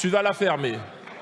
tu vas la fermer.